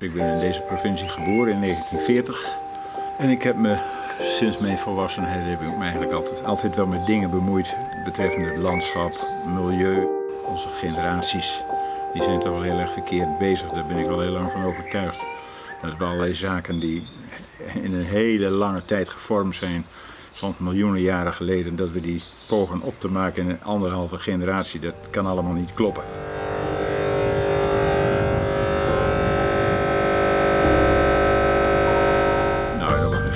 Ik ben in deze provincie geboren in 1940 en ik heb me sinds mijn volwassenheid heb ik me eigenlijk altijd, altijd wel met dingen bemoeid betreffende het landschap, milieu. Onze generaties die zijn toch wel heel erg verkeerd bezig, daar ben ik wel heel lang van overtuigd. Dat we allerlei zaken die in een hele lange tijd gevormd zijn, soms miljoenen jaren geleden, dat we die pogen op te maken in een anderhalve generatie, dat kan allemaal niet kloppen.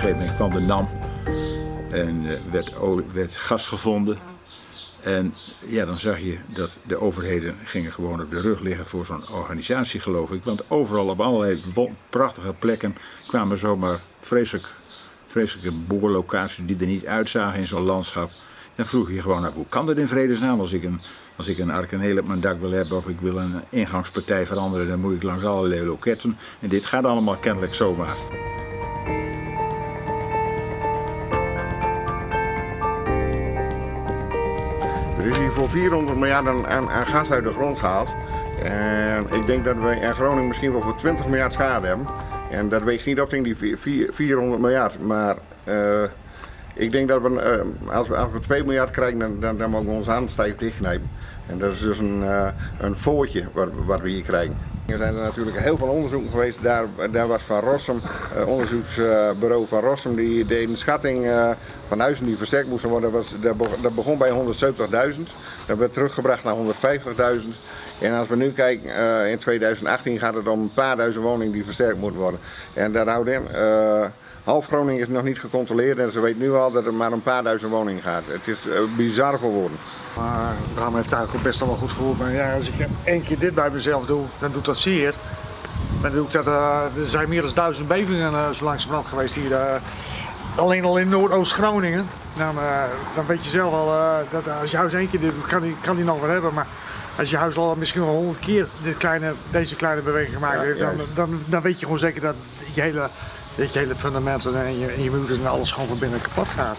Gegeven moment kwam de NAM en eh, werd, werd gas gevonden. En ja, dan zag je dat de overheden gingen gewoon op de rug liggen voor zo'n organisatie, geloof ik. Want overal op allerlei prachtige plekken kwamen zomaar vreselijk, vreselijke boorlocaties die er niet uitzagen in zo'n landschap. Dan vroeg je gewoon af, hoe kan dat in vredesnaam als ik een, als ik een arkaneel op mijn dak wil hebben of ik wil een ingangspartij veranderen, dan moet ik langs allerlei loketten. En dit gaat allemaal kennelijk zomaar. Er is hier voor 400 miljard aan, aan, gas uit de grond gehaald. En ik denk dat we in Groningen misschien wel voor 20 miljard schade hebben. En dat weegt niet op tegen die 400 miljard. Maar uh, ik denk dat we, uh, als we, als we 2 miljard krijgen, dan, dan, dan mogen we ons aan stijf dichtknijpen. En dat is dus een, uh, een voortje wat we hier krijgen. Er zijn er natuurlijk heel veel onderzoeken geweest. Daar, daar was Van Rossum, uh, onderzoeksbureau Van Rossum, die deed een schatting uh, van huizen die versterkt moesten worden. Dat, was, begon bij 170.000. Dat werd teruggebracht naar 150.000. En als we nu kijken, uh, in 2018 gaat het om een paar duizend woningen die versterkt moeten worden. En daar houdt in, half Groningen is nog niet gecontroleerd en ze weet nu al dat er maar een paar duizend woningen gaat. Het is bizar voor woorden. Maar Bram heeft eigenlijk ook best wel goed gevoeld. Maar ja, als ik één keer dit bij mezelf doe, dan doet dat zeer. Dan doe ik dat, uh, er zijn meer dan duizend bevingen uh, zo langzamerhand geweest hier. Uh, alleen al in Noordoost-Groningen. Dan, dan weet je zelf al dat als je huis één keer dit doet, kan die, kan die nog wel hebben. Maar als je huis al misschien wel honderd keer dit kleine, deze kleine beweging gemaakt heeft, dan, dan, dan weet je gewoon zeker dat je hele, dat je hele fundamenten en je, en je muren en alles gewoon van binnen kapot gaat.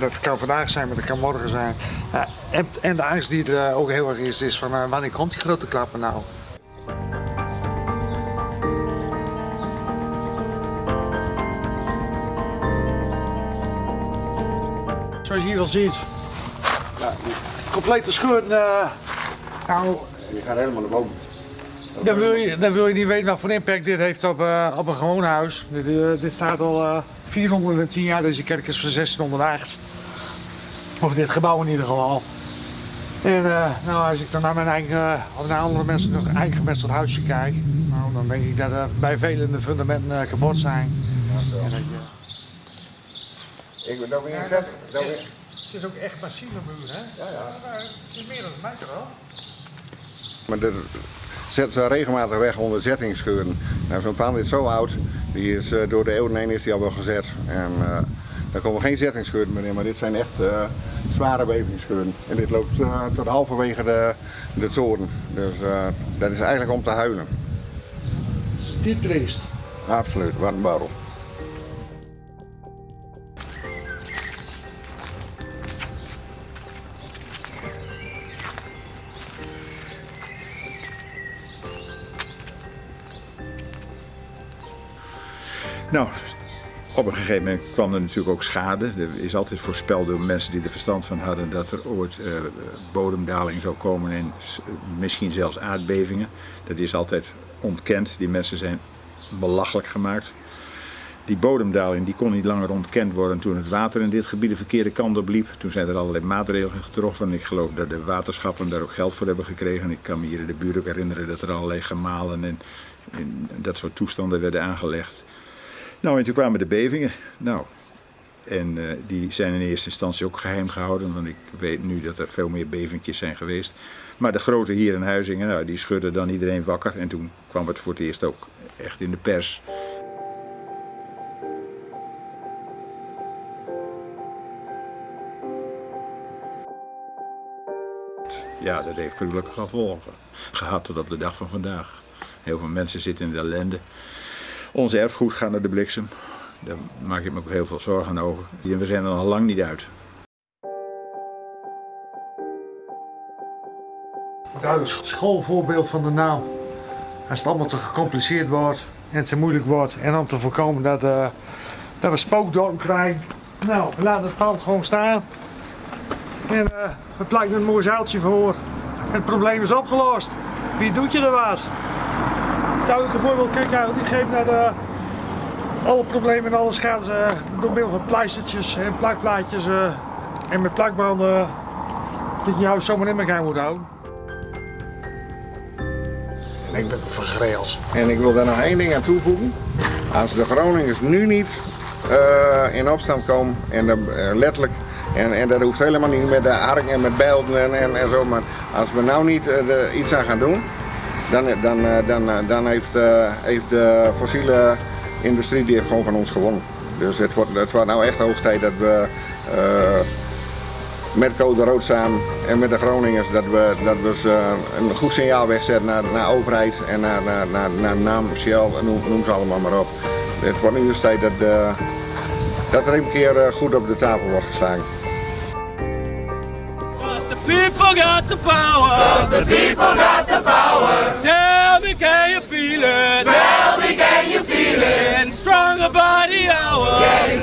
Dat kan vandaag zijn, maar dat kan morgen zijn. Ja, en, en, de angst die er ook heel erg is, is van uh, wanneer komt die grote klappen nou? Zoals je hier al ziet, ja, complete scheur. Uh, nou, je gaat helemaal naar boven. Dan wil, je, dan wil je niet weten wat voor impact dit heeft op, uh, op een gewoon huis. Dit, uh, dit staat al 410 jaar, deze kerk is van 1608. Of dit gebouw in ieder geval. En uh, nou, als ik dan naar mijn eigen, of naar andere mensen nog eigen gemetseld huisje kijk, nou, dan denk ik dat er bij velen de fundamenten uh, kapot zijn. Ja, dat. Ik ben dan weer ja, dat, dat, weer... Het is ook echt massieve muur, hè? Ja, ja. het is meer dan een meter wel. Maar er zet regelmatig weg onder zettingsscheuren. Nou, Zo'n pand is zo oud, die is, uh, door de eeuwen heen is die al wel gezet. En, daar komen geen zettingsscheuren meer in, maar dit zijn echt uh, zware wevingsscheuren. En dit loopt tot halverwege de, de toren. Dus dat is eigenlijk om te huilen. Dit triest? Absoluut, wat een barrel. Nou, op een gegeven moment kwam er natuurlijk ook schade. Er is altijd voorspeld door mensen die er verstand van hadden dat er ooit uh, bodemdaling zou komen en misschien zelfs aardbevingen. Dat is altijd ontkend. Die mensen zijn belachelijk gemaakt. Die bodemdaling die kon niet langer ontkend worden toen het water in dit gebied de verkeerde kant op liep. Toen zijn er allerlei maatregelen getroffen. Ik geloof dat de waterschappen daar ook geld voor hebben gekregen. Ik kan me hier in de buurt ook herinneren dat er allerlei gemalen en, en dat soort toestanden werden aangelegd. Nou, en toen kwamen de bevingen. Nou, en uh, die zijn in eerste instantie ook geheim gehouden, want ik weet nu dat er veel meer bevingjes zijn geweest. Maar de grote hier in Huizingen, nou, die schudden dan iedereen wakker. En toen kwam het voor het eerst ook echt in de pers. Ja, dat heeft gruwelijke gevolgen gehad tot op de dag van vandaag. Heel veel mensen zitten in de ellende. Ons erfgoed gaat naar de bliksem. Daar maak ik me ook heel veel zorgen over. En we zijn er nog lang niet uit. Duidelijk schoolvoorbeeld van de naam. Als het allemaal te gecompliceerd wordt en het zo moeilijk wordt. En om te voorkomen dat, eh, dat we spookdorp krijgen. Nou, we laten het pand gewoon staan. En uh, er blijkt een mooi zeiltje voor. Het probleem is opgelost. Wie doet je er wat? Duidelijke voorbeeld, kijk uit, die geeft naar de, alle problemen en alle schades uh, door middel van pleistertjes en plakplaatjes uh, en met plakbanden dat je huis zomaar in elkaar moet houden. En ik ben vergreeld. En ik wil daar nog één ding aan toevoegen. Als de Groningers nu niet uh, in opstand komen, en uh, letterlijk, en, en dat hoeft helemaal niet met de ark en met belden en, en, en, zo, maar als we nou niet uh, iets aan gaan doen, dan, dan, dan, dan heeft, heeft de fossiele industrie die gewoon van ons gewonnen. Dus het wordt, het wordt nou echt hoog tijd dat we met Code Rood samen en met de Groningers dat we, dat we een goed signaal wegzetten naar, naar overheid en naar, naar, naar, naam, Shell, noem, noem ze allemaal maar op. Het wordt nu dus tijd dat, dat er een keer goed op de tafel wordt geslagen. People got the power. Cause the people got the power. Tell me can you feel it? Tell me can you feel it? Getting stronger by the hour. Getting